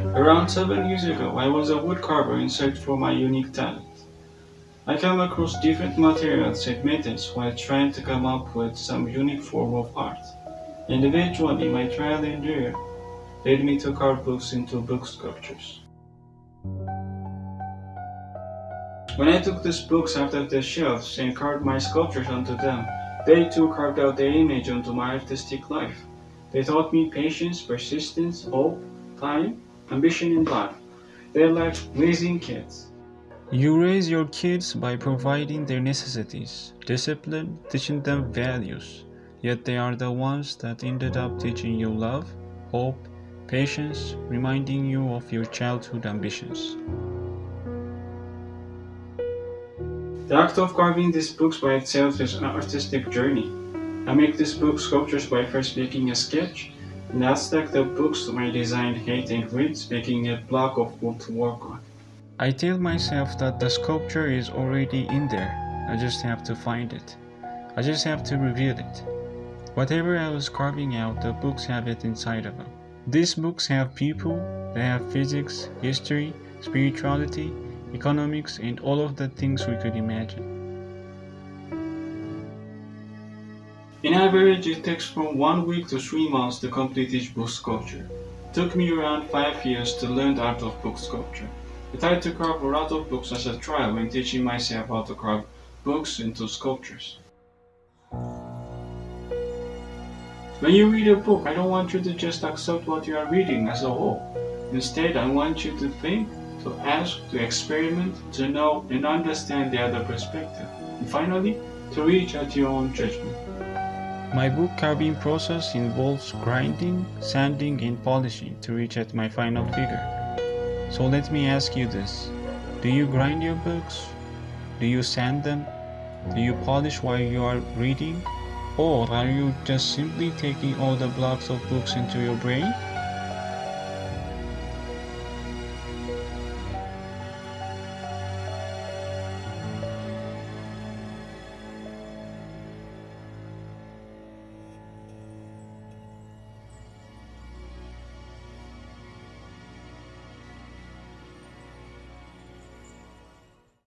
Around seven years ago, I was a woodcarver in search for my unique talent. I came across different materials and methods while trying to come up with some unique form of art. And eventually, my trial and error led me to carve books into book sculptures. When I took these books out of the shelves and carved my sculptures onto them, they too carved out their image onto my artistic life. They taught me patience, persistence, hope, time, ambition in life. They're like raising kids. You raise your kids by providing their necessities, discipline, teaching them values. Yet they are the ones that ended up teaching you love, hope, patience, reminding you of your childhood ambitions. The act of carving these books by itself is an artistic journey. I make these book sculptures by first making a sketch, I stack the books my design height and width, making a block of wood to work on. I tell myself that the sculpture is already in there, I just have to find it. I just have to reveal it. Whatever I was carving out, the books have it inside of them. These books have people, they have physics, history, spirituality, economics, and all of the things we could imagine. In average, it takes from one week to three months to complete each book sculpture. It took me around five years to learn the art of book sculpture. I tried to carve a lot of books as a trial when teaching myself how to carve books into sculptures. When you read a book, I don't want you to just accept what you are reading as a whole. Instead, I want you to think, to ask, to experiment, to know and understand the other perspective. And finally, to reach at your own judgment. My book carving process involves grinding, sanding, and polishing to reach at my final figure. So let me ask you this. Do you grind your books? Do you sand them? Do you polish while you are reading? Or are you just simply taking all the blocks of books into your brain